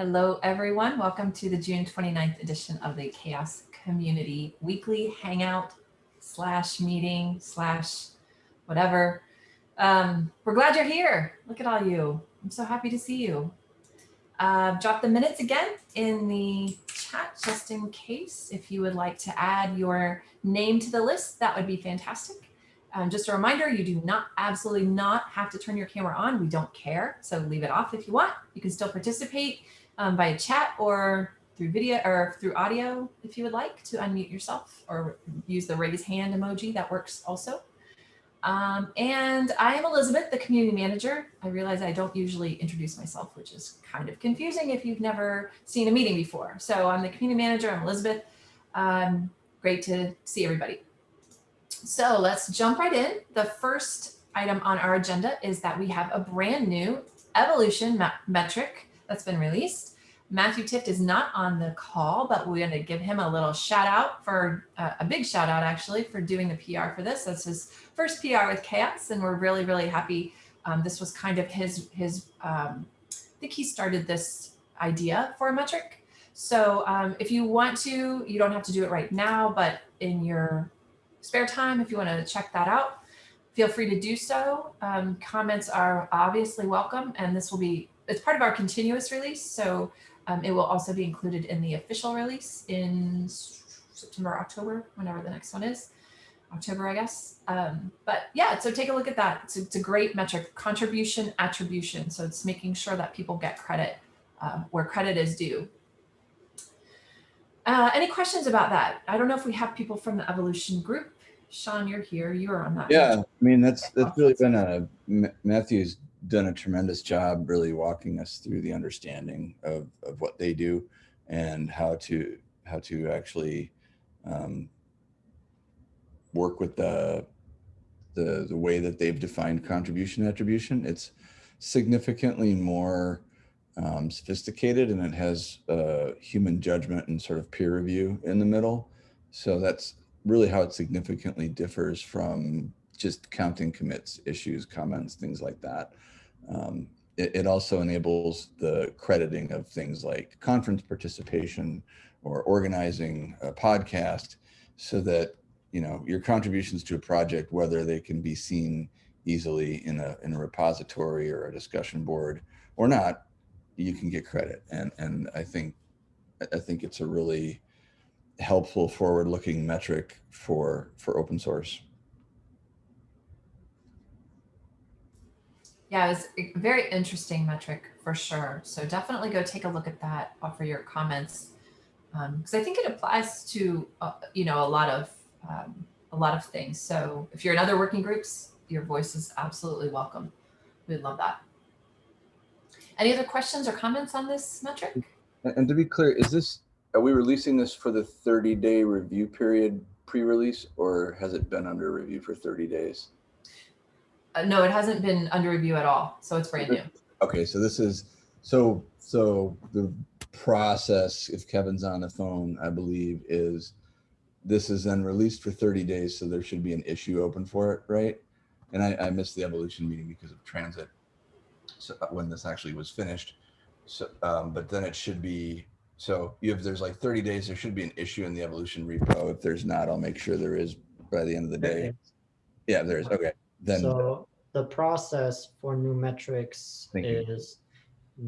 Hello, everyone. Welcome to the June 29th edition of the CHAOSS Community Weekly Hangout slash meeting slash whatever. Um, we're glad you're here. Look at all you. I'm so happy to see you. Uh, drop the minutes again in the chat just in case if you would like to add your name to the list, that would be fantastic. Um, just a reminder, you do not absolutely not have to turn your camera on. We don't care. So leave it off if you want. You can still participate um, via chat or through video or through audio if you would like to unmute yourself or use the raise hand emoji. That works also. Um, and I am Elizabeth, the community manager. I realize I don't usually introduce myself, which is kind of confusing if you've never seen a meeting before. So I'm the community manager. I'm Elizabeth. Um, great to see everybody. So let's jump right in. The first item on our agenda is that we have a brand new evolution metric that's been released. Matthew Tift is not on the call, but we're going to give him a little shout out for uh, a big shout out actually for doing the PR for this. That's his first PR with CHAOSS, and we're really, really happy. Um, this was kind of his, his um, I think he started this idea for a metric. So um, if you want to, you don't have to do it right now, but in your spare time, if you want to check that out, feel free to do so. Um, comments are obviously welcome, and this will be it's part of our continuous release. So um, it will also be included in the official release in September, October, whenever the next one is. October, I guess. Um, but yeah, so take a look at that. It's, it's, a great metric, contribution attribution. So it's making sure that people get credit uh, where credit is due. Uh, any questions about that? I don't know if we have people from the evolution group. Sean, you're here. You are on that. Yeah, I mean, that's that's really been a Matthew's done a tremendous job really walking us through the understanding of, of what they do and how to how to actually um, work with the, the the way that they've defined contribution attribution. It's significantly more um, sophisticated and it has uh, human judgment and sort of peer review in the middle. So that's really how it significantly differs from just counting commits, issues, comments, things like that. Um, it, it, also enables the crediting of things like conference participation or organizing a podcast so that you know your contributions to a project, whether they can be seen easily in a, in a repository or a discussion board or not, you can get credit. And, and I think, I think it's a really helpful forward looking metric for, for open source. Yeah, it was a very interesting metric for sure. So definitely go take a look at that, offer your comments. Because um, I think it applies to, uh, you know, a lot of um, a lot of things. So if you're in other working groups, your voice is absolutely welcome. We'd love that. Any other questions or comments on this metric? And to be clear, is this, are we releasing this for the 30 day review period pre-release or has it been under review for 30 days? Uh, no, it hasn't been under review at all. So it's brand new. Okay, so this is so so the process. If Kevin's on the phone, I believe is this is then released for 30 days, so there should be an issue open for it, right? And I, I missed the evolution meeting because of transit. So uh, when this actually was finished, so um, but then it should be so you have there's like 30 days. There should be an issue in the evolution repo. If there's not, I'll make sure there is by the end of the day. Yeah, there is. Okay then so the process for new metrics is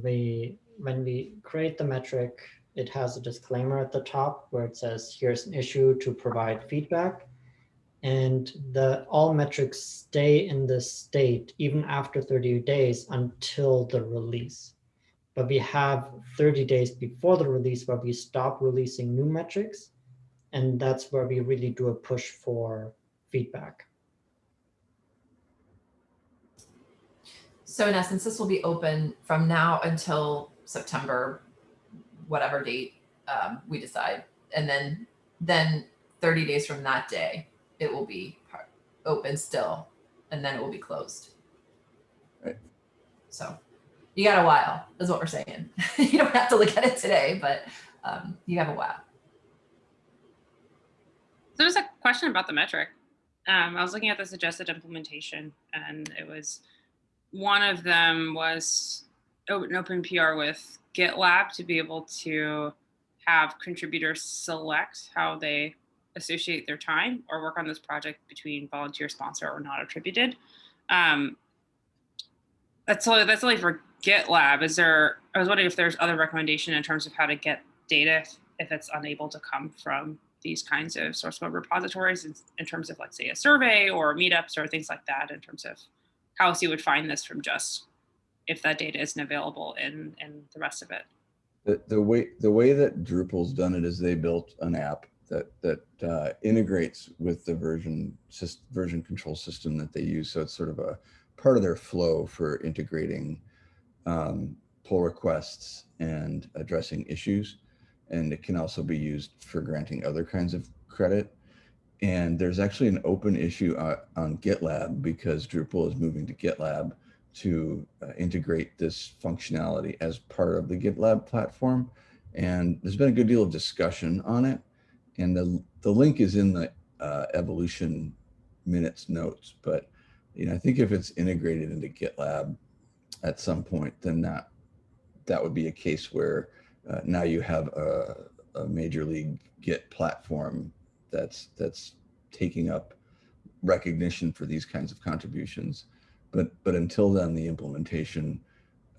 we when we create the metric it has a disclaimer at the top where it says here's an issue to provide feedback. And the all metrics stay in this state even after 30 days until the release. But we have 30 days before the release where we stop releasing new metrics and that's where we really do a push for feedback So in essence, this will be open from now until September, whatever date um, we decide. And then, then 30 days from that day, it will be open still, and then it will be closed. Right. So you got a while is what we're saying. you don't have to look at it today, but um, you have a while. So there's a question about the metric. Um, I was looking at the suggested implementation and it was one of them was open, open PR with GitLab to be able to have contributors select how they associate their time or work on this project between volunteer sponsor or not attributed. Um, that's only that's only for GitLab. Is there? I was wondering if there's other recommendation in terms of how to get data if it's unable to come from these kinds of source code repositories in, in terms of like say a survey or meetups or things like that in terms of how else you would find this from just if that data isn't available in in the rest of it. The, the way the way that Drupal's done it is they built an app that that uh, integrates with the version version control system that they use. So it's sort of a part of their flow for integrating um, pull requests and addressing issues. And it can also be used for granting other kinds of credit. And there's actually an open issue uh, on GitLab because Drupal is moving to GitLab to uh, integrate this functionality as part of the GitLab platform. And there's been a good deal of discussion on it. And the, the link is in the uh, evolution minutes notes. But you know, I think if it's integrated into GitLab at some point, then that that would be a case where uh, now you have a, a major league Git platform that's that's taking up recognition for these kinds of contributions. But but until then, the implementation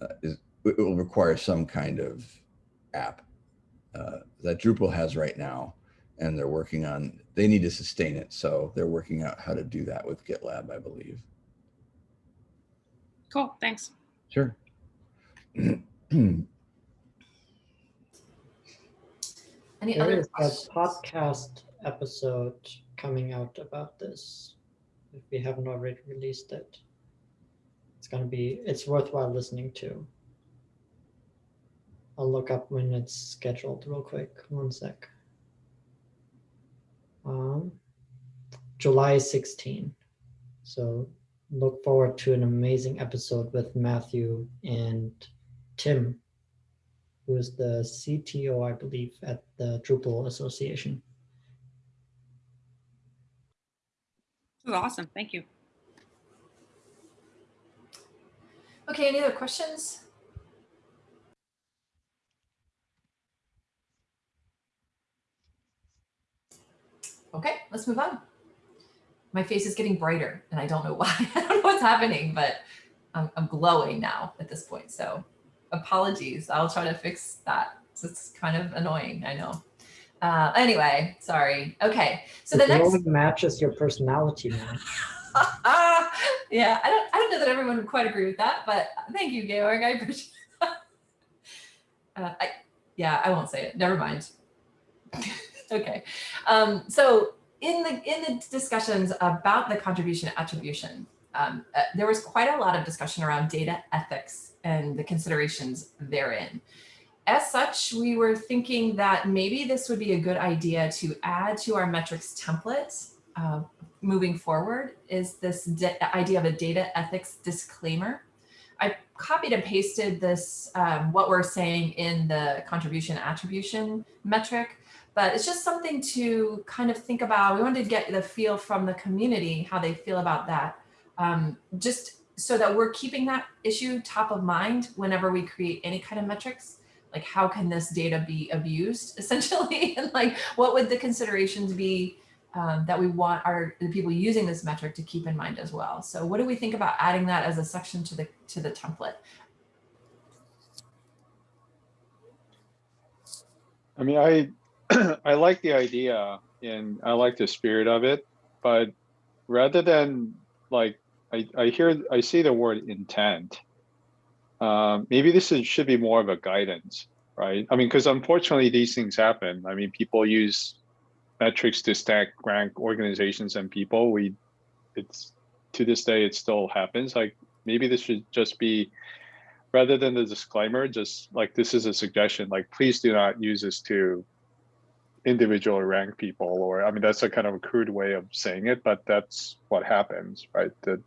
uh, is it will require some kind of app uh, that Drupal has right now, and they're working on. They need to sustain it, so they're working out how to do that with GitLab, I believe. Cool, thanks. Sure. Any There other is a questions? podcast episode coming out about this. If we haven't already released it, it's gonna be, it's worthwhile listening to. I'll look up when it's scheduled real quick. One sec. Um, July 16. So look forward to an amazing episode with Matthew and Tim, who is the CTO, I believe, at the Drupal Association. This is awesome. Thank you. Okay, any other questions? Okay, let's move on. My face is getting brighter and I don't know why. I don't know what's happening, but I'm, I'm glowing now at this point. So apologies. I'll try to fix that. So it's kind of annoying, I know. Uh, anyway, sorry. Okay, so the next. matches your personality yeah, I don't I don't know that everyone would quite agree with that, but thank you, Georg. I appreciate. Uh, I, yeah, I won't say it. Never mind. okay. Um, so in the in the discussions about the contribution attribution, um, uh, there was quite a lot of discussion around data ethics and the considerations therein. As such, we were thinking that maybe this would be a good idea to add to our metrics template uh, moving forward is this idea of a data ethics disclaimer. I copied and pasted this, um, what we're saying in the contribution attribution metric, but it's just something to kind of think about. We wanted to get the feel from the community, how they feel about that. Um, just so that we're keeping that issue top of mind whenever we create any kind of metrics like how can this data be abused essentially and like what would the considerations be um, that we want our the people using this metric to keep in mind as well so what do we think about adding that as a section to the to the template I mean, I I like the idea and I like the spirit of it, but rather than like I, I hear I see the word intent. Um, maybe this is, should be more of a guidance, right? I mean, because unfortunately these things happen. I mean, people use metrics to stack rank organizations and people. We, it's to this day it still happens. Like maybe this should just be rather than the disclaimer, just like this is a suggestion. Like please do not use this to individually rank people or i mean that's a kind of a crude way of saying it but that's what happens right that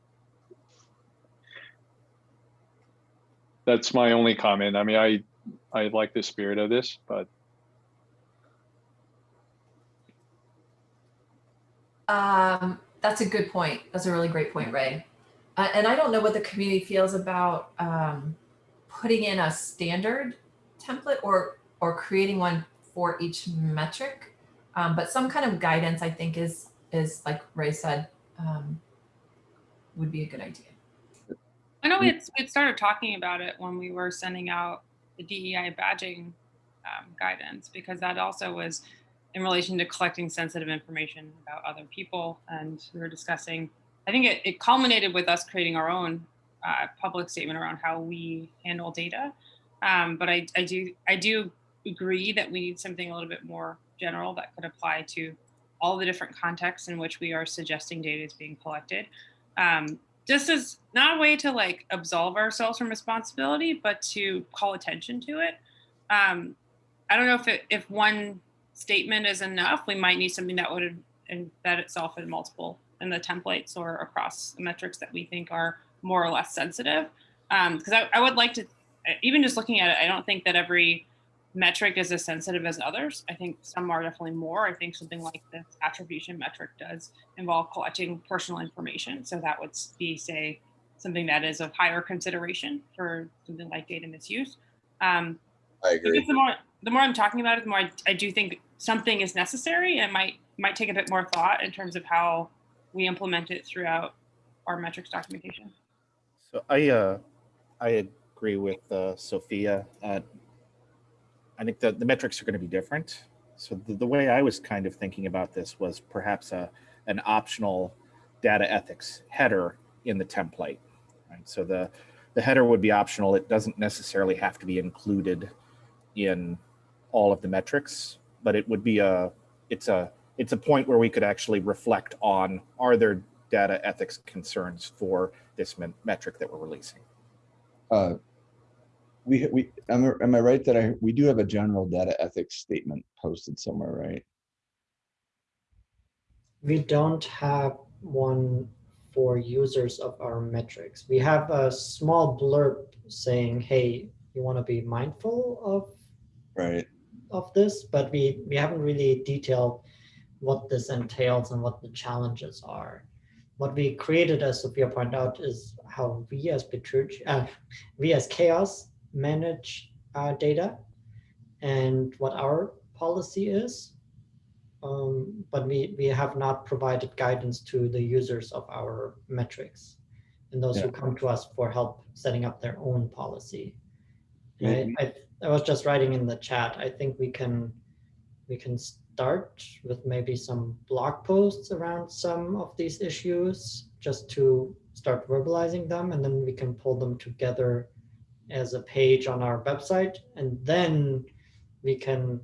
that's my only comment i mean i i like the spirit of this but um that's a good point that's a really great point ray uh, and i don't know what the community feels about um putting in a standard template or or creating one for each metric. Um, but some kind of guidance, I think, is is like Ray said, um, would be a good idea. I know we had, we had started talking about it when we were sending out the DEI badging um, guidance because that also was in relation to collecting sensitive information about other people. And we were discussing, I think it, it culminated with us creating our own uh, public statement around how we handle data. Um, but I, I do I do agree that we need something a little bit more general that could apply to all the different contexts in which we are suggesting data is being collected. Um, just as not a way to like absolve ourselves from responsibility, but to call attention to it. Um, I don't know if it, if one statement is enough. We might need something that would embed itself in multiple in the templates or across the metrics that we think are more or less sensitive. Because I, I would like to, even just looking at it, I don't think that every metric is as sensitive as others. I think some are definitely more. I think something like this attribution metric does involve collecting personal information. So that would be, say, something that is of higher consideration for something like data misuse. Um, I agree. the more the more I'm talking about it, the more I, I do think something is necessary and might might take a bit more thought in terms of how we implement it throughout our metrics documentation. So I uh, I agree with uh, Sophia. Uh, I think the, the metrics are going to be different. So the, the way I was kind of thinking about this was perhaps a an optional data ethics header in the template. Right? So the the header would be optional. It doesn't necessarily have to be included in all of the metrics, but it would be a it's a it's a point where we could actually reflect on are there data ethics concerns for this metric that we're releasing. Uh, we, we, am, I- am I right that I, we do have a general data ethics statement posted somewhere, right? We don't have one for users of our metrics. We have a small blurb saying, hey, you want to be mindful of Right, of this, but we, we haven't really detailed what this entails and what the challenges are. What we created, as Sophia pointed out, is how we as Petrucci, uh, we as CHAOSS manage our data and what our policy is. Um, but we, we have not provided guidance to the users of our metrics and those who come to us for help setting up their own policy. And Maybe- I, I, I was just writing in the chat, I think we can, we can start with maybe some blog posts around some of these issues, just to start verbalizing them, and then we can pull them together as a page on our website, and then we can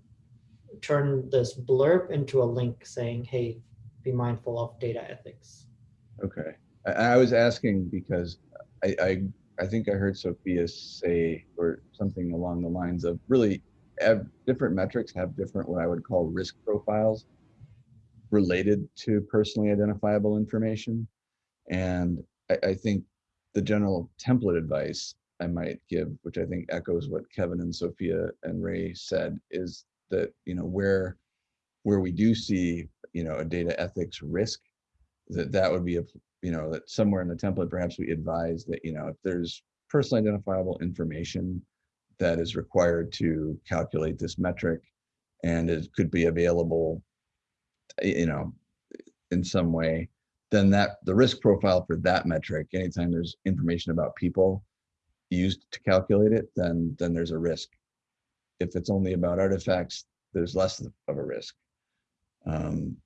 turn this blurb into a link saying, hey, be mindful of data ethics. okay. I, I was asking because I, I, I think I heard Sophia say, or something along the lines of really, different metrics have different, what I would call risk profiles related to personally identifiable information. And I, I think the general template advice I might give, which I think echoes what Kevin and Sophia and Ray said, is that, you know, where, where we do see, you know, a data ethics risk, that that would be a, you know, that somewhere in the template, perhaps we advise that, you know, if there's personally identifiable information that is required to calculate this metric and it could be available, eh, you know, in some way, then that, the risk profile for that metric, anytime there's information about people used to calculate it, then, then there's a risk. If it's only about artifacts, there's less of a risk. Um,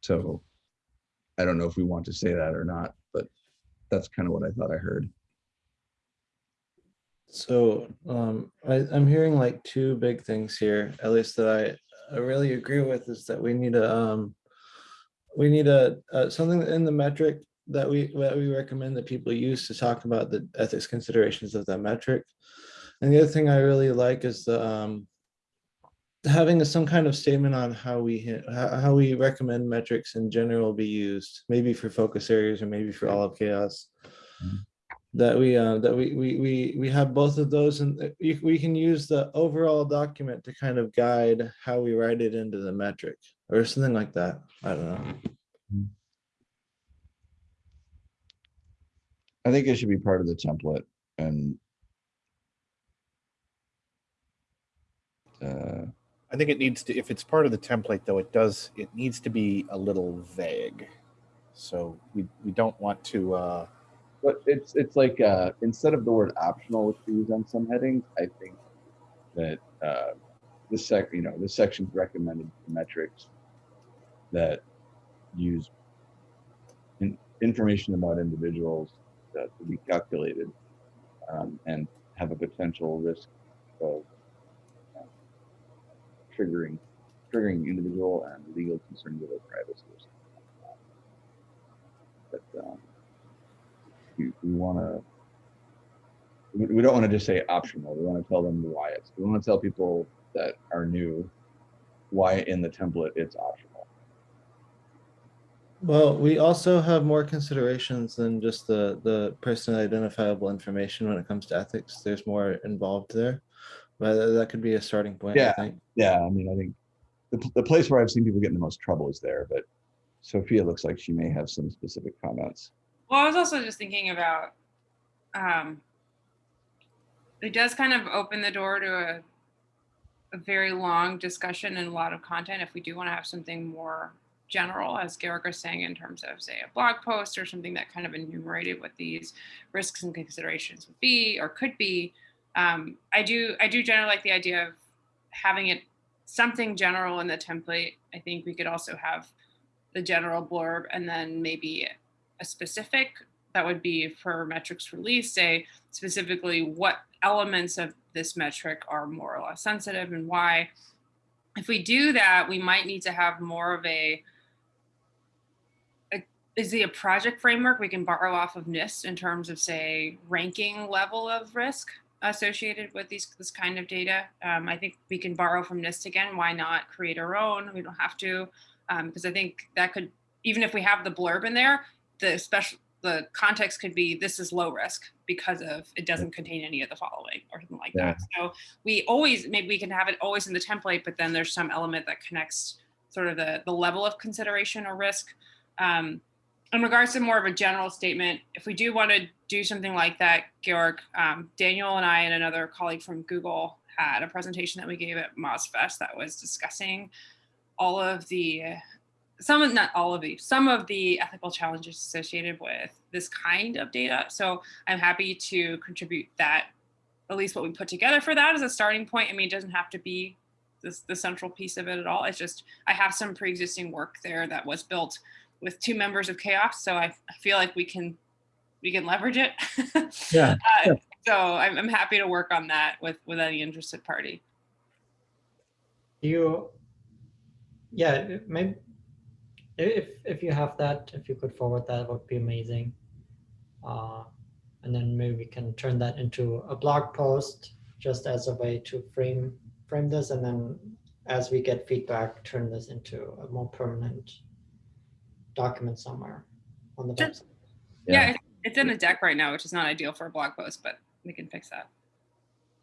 So I don't know if we want to say that or not, but that's kind of what I thought I heard. So um, I, I'm hearing like two big things here, at least that I, I really agree with is that we need a, um, we need a, uh, something in the metric that we, that we recommend that people use to talk about the ethics considerations of that metric. And the other thing I really like is the, um, having some kind of statement on how we, how, how we recommend metrics in general be used, maybe for focus areas or maybe for all of CHAOSS. That we uh that we we we we have both of those and we can use the overall document to kind of guide how we write it into the metric or something like that. I don't know I think it should be part of the template and uh, I think it needs to, if it's part of the template though, it does, it needs to be a little vague. So we, we don't want to, uh, but it's, it's like, uh, instead of the word optional, which we use on some headings, I think that, uh, the sec, you know, the section's recommended metrics that use in, information about individuals to be calculated um, and have a potential risk of uh, triggering triggering individual and legal concerns their privacy. Or. But um, we, we want to we don't want to just say optional. We want to tell them why it's. We want to tell people that are new why in the template it's optional. Well, we also have more considerations than just the, the personally identifiable information when it comes to ethics. There's more involved there. But that could be a starting point, I Yeah. think. Yeah, I mean, I think the, the place where I've seen people get in the most trouble is there, but Sophia looks like she may have some specific comments. Well, I was also just thinking about um, it does kind of open the door to a, a very long discussion and a lot of content if we do want to have something more general, as Georg was saying, in terms of, say, a blog post or something that kind of enumerated what these risks and considerations would be or could be. Um, I do I do generally like the idea of having it something general in the template. I think we could also have the general blurb and then maybe a specific that would be for metrics release, say specifically what elements of this metric are more or less sensitive and why. If we do that, we might need to have more of a, a is a project framework we can borrow off of NIST in terms of say ranking level of risk associated with these this kind of data. Um, I think we can borrow from NIST again. Why not create our own? We don't have to because I think that could even if we have the blurb in there, the special the context could be this is low risk because of it doesn't contain any of the following or something like Yeah. that. So we always maybe we can have it always in the template, but then there's some element that connects sort of the the level of consideration or risk. Um, in regards to more of a general statement, if we do want to do something like that, Georg, um, Daniel and I and another colleague from Google had a presentation that we gave at MozFest that was discussing all of the some of not all of the some of the ethical challenges associated with this kind of data. So i'm happy to contribute that at least what we put together for that as a starting point. I mean it doesn't have to be this the central piece of it at all. It's just i have some pre-existing work there that was built with two members of CHAOSS so i, I feel like we can we can leverage it. Yeah, uh, so I'm, I'm happy to work on that with with any interested party. You, yeah, maybe if if you have that, if you could forward that, would be amazing. Uh, and then maybe we can turn that into a blog post just as a way to frame frame this, and then as we get feedback, turn this into a more permanent document somewhere on the Sure. website. yeah, Yeah. it's, it's in a deck right now which is not ideal for a blog post but we can fix that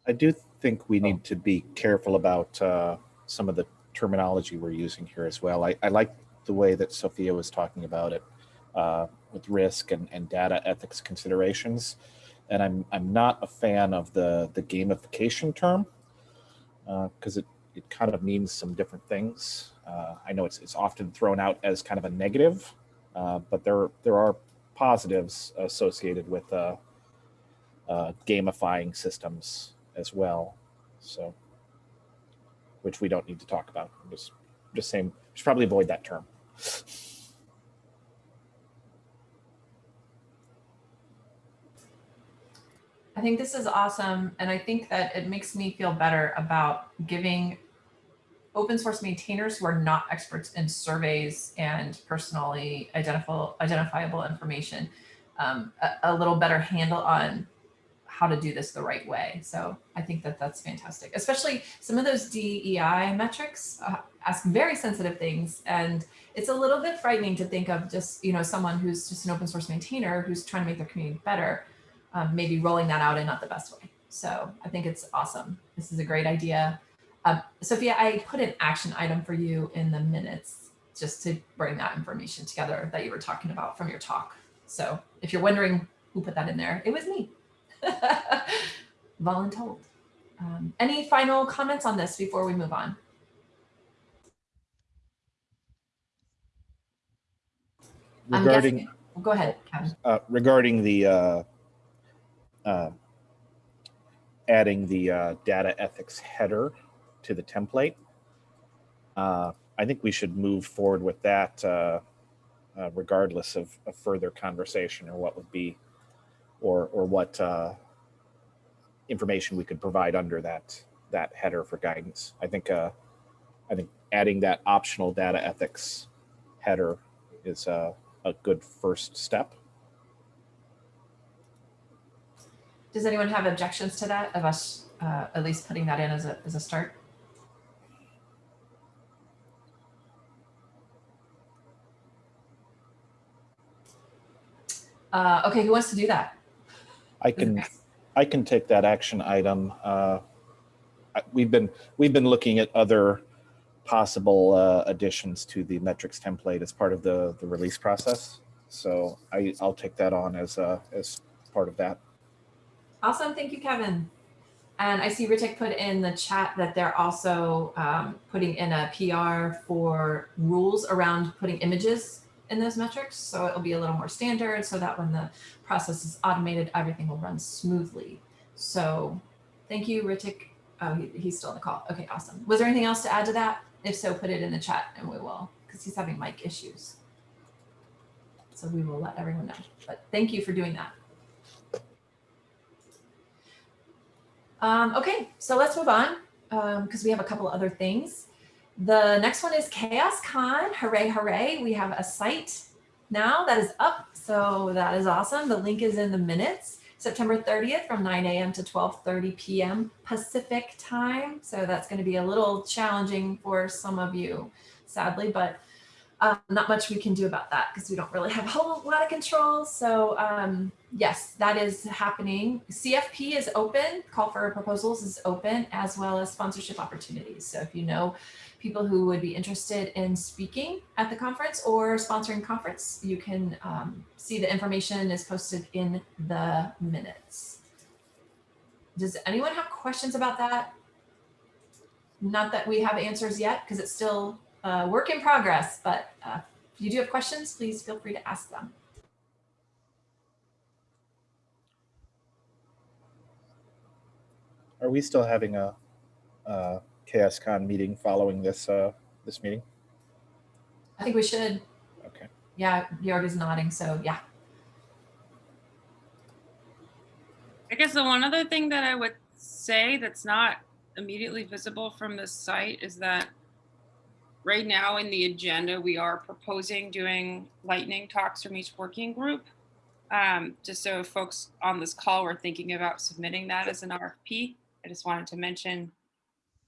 I do think we need to be careful about uh, some of the terminology we're using here as well. I, I like the way that Sophia was talking about it uh, with risk and, and data ethics considerations. And I'm, I'm not a fan of the, the gamification term because it, it kind of means some different things. Uh, I know it's, it's often thrown out as kind of a negative, uh, but there, there are positives associated with uh, uh, gamifying systems as well. So, which we don't need to talk about. I'm just, just saying, should probably avoid that term. I think this is awesome. And I think that it makes me feel better about giving open source maintainers who are not experts in surveys and personally identifiable, identifiable information um, a, a little better handle on how to do this the right way. So I think that that's fantastic, especially some of those DEI metrics uh, ask very sensitive things. And it's a little bit frightening to think of just, you know, someone who's just an open source maintainer who's trying to make their community better um, maybe rolling that out in not the best way. So I think it's awesome. This is a great idea. Um, Sophia, I put an action item for you in the minutes just to bring that information together that you were talking about from your talk. So if you're wondering who put that in there, it was me. Voluntold. Um, any final comments on this before we move on? Regarding, guessing, go ahead, Kevin. uh, regarding the, uh, uh, adding the, uh, data ethics header to the template. Uh, I think we should move forward with that, uh, uh, regardless of, further conversation or what would be, or, or what, uh, information we could provide under that, that header for guidance. I think, uh, I think adding that optional data ethics header is, uh, a good first step. Does anyone have objections to that of us at least putting that in as a, as a start? Uh, okay, who wants to do that? I can, I can take that action item. Uh, We've been, we've been looking at other possible uh, additions to the metrics template as part of the, the release process. So I, I'll take that on as, uh, as part of that. Awesome, thank you, Kevin. And I see Ritik put in the chat that they're also um, putting in a PR for rules around putting images in those metrics. So it'll be a little more standard so that when the process is automated, everything will run smoothly. So thank you, Ritik. Oh, he, he's still on the call. Okay, awesome. Was there anything else to add to that? If so, put it in the chat and we will, because he's having mic issues. So we will let everyone know. But thank you for doing that. Um, okay, so let's move on because we have a couple other things. The next one is CHAOSScon. Hooray, hooray. We have a site now that is up. So that is awesome. The link is in the minutes. September 30th from 9 a.m. to 12.30 p.m. Pacific time. So that's going to be a little challenging for some of you, sadly, but um, not much we can do about that because we don't really have a whole lot of control. So um, yes, that is happening. CFP is open, call for proposals is open, as well as sponsorship opportunities. So if you know people who would be interested in speaking at the conference or sponsoring conference, you can um, see the information is posted in the minutes. Does anyone have questions about that? Not that we have answers yet, because it's still work in progress, but uh, if you do have questions, please feel free to ask them. Are we still having a, uh CHAOSScon meeting following this, uh, this meeting? I think we should. Okay. Yeah, Georg is nodding, so yeah. I guess the one other thing that I would say that's not immediately visible from this site is that right now in the agenda, we are proposing doing lightning talks from each working group. Um, just so folks on this call were thinking about submitting that as an RFP, I just wanted to mention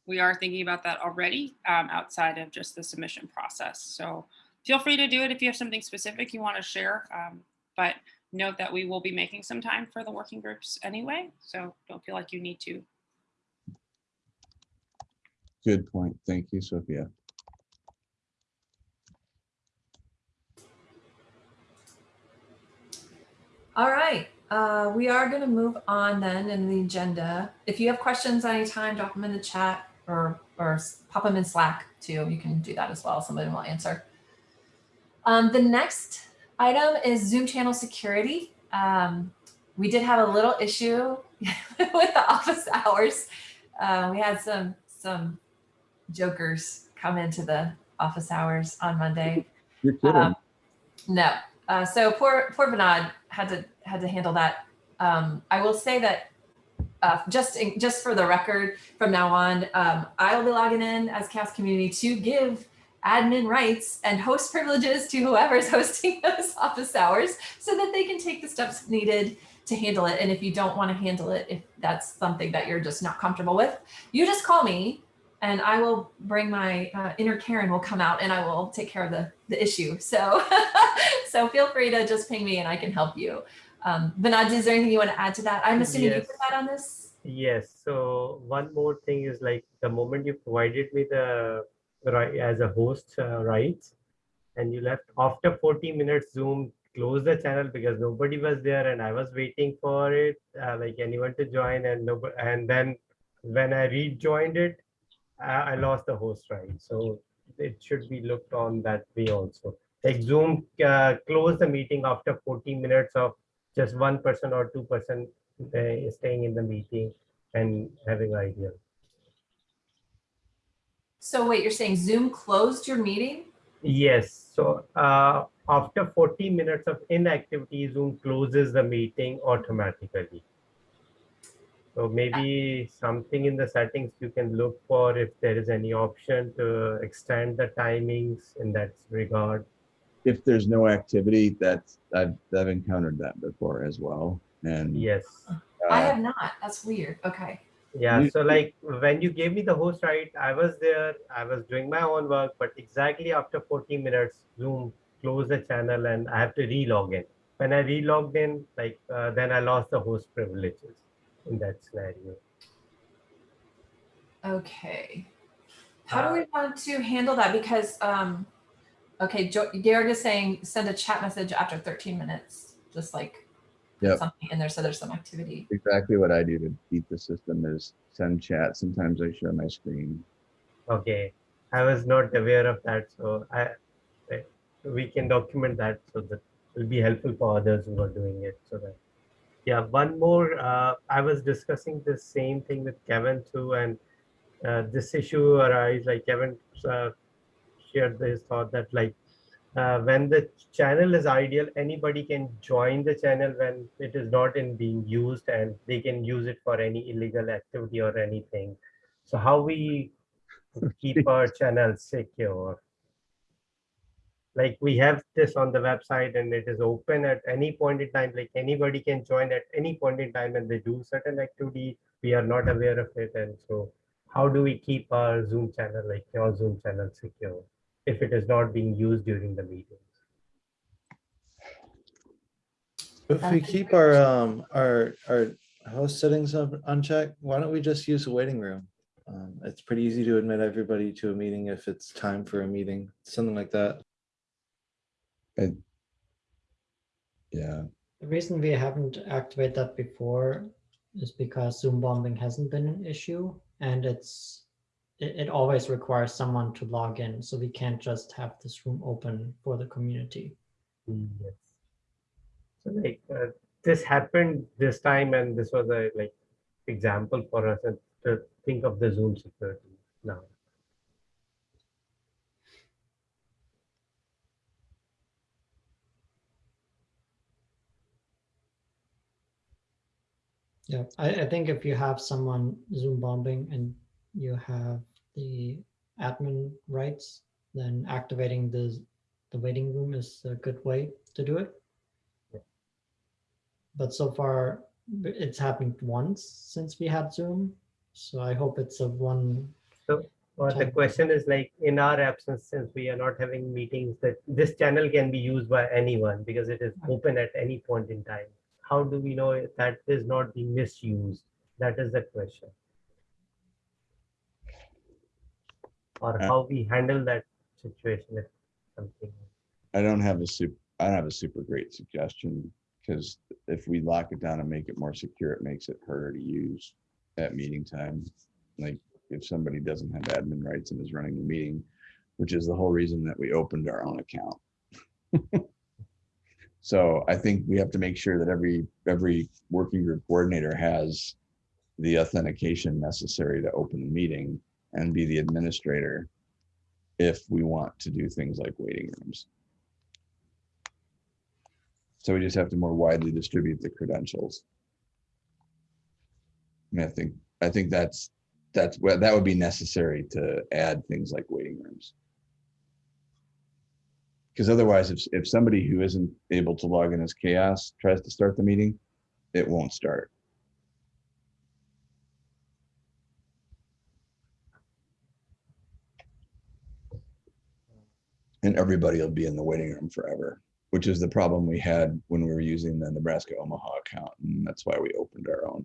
we are thinking about that already um, outside of just the submission process. So feel free to do it if you have something specific you want to share. Um, but note that we will be making some time for the working groups anyway. So don't feel like you need to. Good point. Thank you, Sophia. All right, uh, we are going to move on then in the agenda. If you have questions anytime, drop them in the chat or, or pop them in Slack too. You can do that as well. Somebody will answer. Um, the next item is Zoom channel security. Um, we did have a little issue with the office hours. Uh, we had some some jokers come into the office hours on Monday. You're kidding. Um, no. Uh, so poor poor Bernard had to had to handle that. Um, I will say that uh, just in, just for the record, from now on, um, I will be logging in as Cast Community to give admin rights and host privileges to whoever's hosting those office hours, so that they can take the steps needed to handle it. And if you don't want to handle it, if that's something that you're just not comfortable with, you just call me and I will bring my uh, inner Karen will come out and I will take care of the, the issue. So, so feel free to just ping me and I can help you. Um, is there anything you want to add to that? I'm assuming you Yes. put that on this. Yes. So one more thing is like the moment you provided me the right as a host uh, rights, and you left after 40 minutes, Zoom closed the channel because nobody was there, and I was waiting for it, uh, like anyone to join, and nobody, and then when I rejoined it, I, I lost the host right. So it should be looked on that way also. Like Zoom uh, close the meeting after 40 minutes of just one person or two person uh, staying in the meeting and having idea. So wait, you're saying Zoom closed your meeting? Yes. So uh, after 40 minutes of inactivity, Zoom closes the meeting automatically. So maybe something in the settings you can look for if there is any option to extend the timings in that regard. If there's no activity, that's, I've, I've encountered that before as well. And Yes. I uh, have not. That's weird. Okay. Yeah. You- So like when you gave me the host right, I was there, I was doing my own work, but exactly after 40 minutes, Zoom closed the channel and I have to re-log in. When I re-logged in, like uh, then I lost the host privileges in that scenario. Okay. How do Uh, we want to handle that? Because, um, okay, Jo- Garrett is saying send a chat message after 13 minutes, just like put Yep. something in there so there's some activity. exactly what I do to beat the system is send chat. Sometimes I share my screen. Okay, I was not aware of that, so I, I- we can document that so that will be helpful for others who are doing it. So that, yeah, one more. Uh, I was discussing the same thing with Kevin too, and uh, this issue arise like Kevin uh, shared his thought that like uh, when the channel is ideal, anybody can join the channel when it is not in being used, and they can use it for any illegal activity or anything. So how we keep our channel secure. Like we have this on the website and it is open at any point in time, like anybody can join at any point in time and they do certain activity. We are not aware of it. And so how do we keep our Zoom channel, like your Zoom channel secure if it is not being used during the meetings? If we keep our, um, our, our host settings un- unchecked, why don't we just use a waiting room? Um, it's pretty easy to admit everybody to a meeting if it's time for a meeting, something like that. And Yeah. The reason we haven't activated that before is because Zoom bombing hasn't been an issue and it's it, it always requires someone to log in. So we can't just have this room open for the community. Yes. So like uh, this happened this time and this was a like example for us to think of the Zoom security now. Yeah, I, I think if you have someone Zoom bombing and you have the admin rights, then activating the the waiting room is a good way to do it. Yeah. But so far, it's happened once since we had Zoom, so I hope it's a one. Or the question is like in our absence, since we are not having meetings, that this channel can be used by anyone because it is open at any point in time. How do we know that is not being misused? That is the question. Or Uh, how we handle that situation if something. I don't have a super, I don't have a super great suggestion because if we lock it down and make it more secure, it makes it harder to use at meeting time. Like if somebody doesn't have admin rights and is running the meeting, which is the whole reason that we opened our own account. So I think we have to make sure that every, every working group coordinator has the authentication necessary to open the meeting and be the administrator if we want to do things like waiting rooms. So we just have to more widely distribute the credentials. I think, I think that's, that's what, that would be necessary to add things like waiting rooms. Because otherwise, if, if somebody who isn't able to log in as CHAOSS tries to start the meeting, it won't start. And everybody will be in the waiting room forever which is the problem we had when we were using the Nebraska Omaha account. And that's why we opened our own.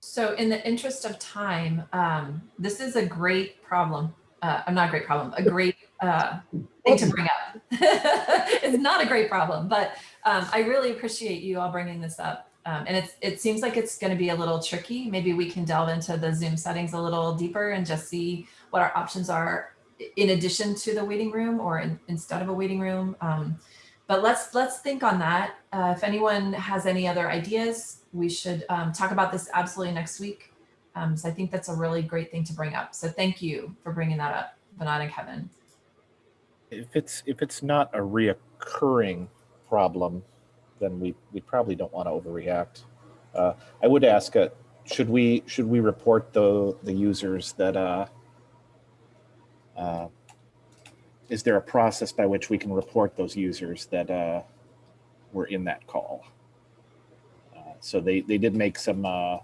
So in the interest of time, um, this is a great problem. Uh, not a great problem, a great uh, thing to bring up. it's not a great problem, but um, I really appreciate you all bringing this up. Um, and it's, it seems like it's going to be a little tricky. Maybe we can delve into the Zoom settings a little deeper and just see what our options are in addition to the waiting room or in, instead of a waiting room. Um, but let's let's think on that. Uh, if anyone has any other ideas, we should um, talk about this absolutely next week. Um, so I think that's a really great thing to bring up. So thank you for bringing that up, Vinod and Kevin. If it's if it's not a reoccurring problem, then we we probably don't want to overreact. Uh, I would ask, uh, should we should we report the the users that uh, uh, is there a process by which we can report those users that uh, were in that call? Uh, so they, they did make some uh,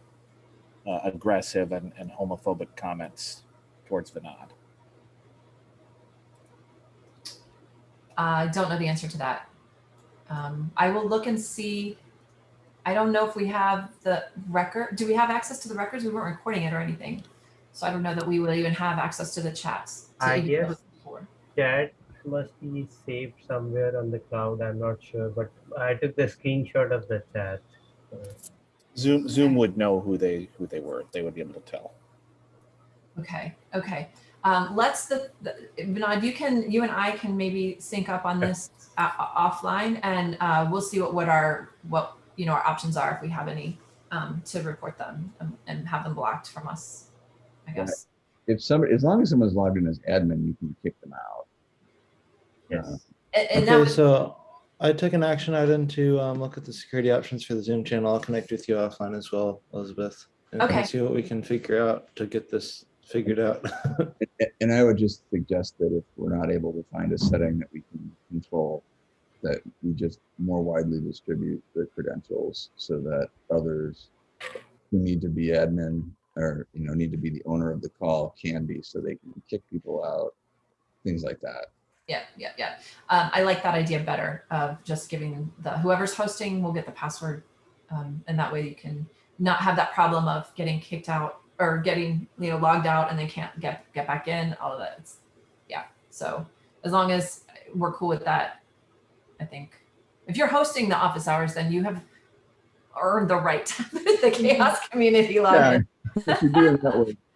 uh, aggressive and, and homophobic comments towards Vinod. I don't know the answer to that. Um, I will look and see. I don't know if we have the record. Do we have access to the records? We weren't recording it or anything. So I don't know that we will even have access to the chats. to I even guess- know before. Chat must be saved somewhere on the cloud. I'm not sure, but I took the screenshot of the chat. Zoom Zoom would know who they who they were. They would be able to tell. Okay, okay. Um, let's the, the Vinod, you can you and I can maybe sync up on this uh, offline, and uh, we'll see what what our what you know our options are if we have any um, to report them and, and have them blocked from us. I Right. guess. If somebody, as long as someone's logged in as admin, you can kick them out. Yes. And, and Okay, was, so I took an action item to um, look at the security options for the Zoom channel. I'll connect with you offline as well, Elizabeth. And and Okay. see what we can figure out to get this figured out. And I would just suggest that if we're not able to find a setting that we can control, that we just more widely distribute the credentials so that others who need to be admin or, you know, need to be the owner of the call can be, so they can kick people out, things like that. yeah, yeah, yeah. Um, I like that idea better of just giving the whoever's hosting will get the password, um, and that way you can not have that problem of getting kicked out or getting you know logged out and they can't get get back in. All of that. It's, yeah. So as long as we're cool with that, I think if you're hosting the office hours, then you have earned the right to the CHAOSS community login. If you're doing that way,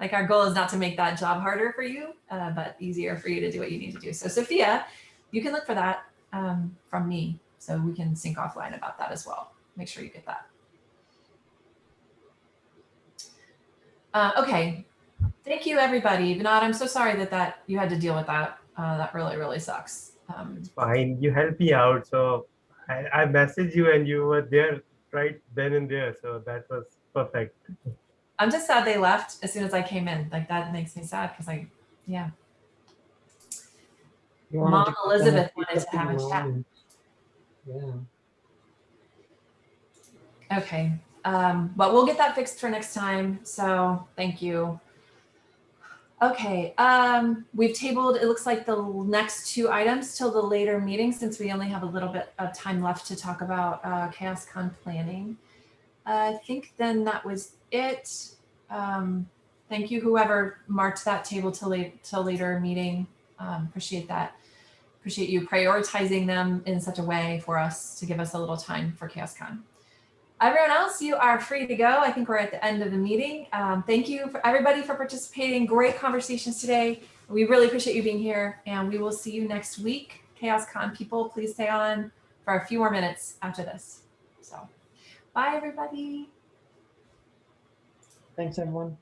Like our goal is not to make that job harder for you, uh, but easier for you to do what you need to do. So Sophia, you can look for that um, from me, so we can sync offline about that as well. Make sure you get that. Uh, okay, thank you everybody. Vinod, I'm so sorry that that you had to deal with that. Uh, that really really sucks. Um, Fine, you helped me out. So I, I messaged you and you were there right then and there. So that was perfect. I'm just sad they left as soon as I came in. Like that makes me sad because I, yeah. Mom to Elizabeth keep wanted to have a chat. Yeah. Okay, um, but we'll get that fixed for next time. So thank you. Okay, um, we've tabled, it looks like the next two items till the later meeting since we only have a little bit of time left to talk about uh, CHAOSScon planning. I think then that was it. Um, thank you, whoever marked that table till late till later meeting. Um, appreciate that. Appreciate you prioritizing them in such a way for us to give us a little time for CHAOSScon. Everyone else, you are free to go. I think we're at the end of the meeting. Um, thank you for everybody for participating. Great conversations today. We really appreciate you being here and we will see you next week. CHAOSScon people, please stay on for a few more minutes after this. So bye everybody. Thanks, everyone.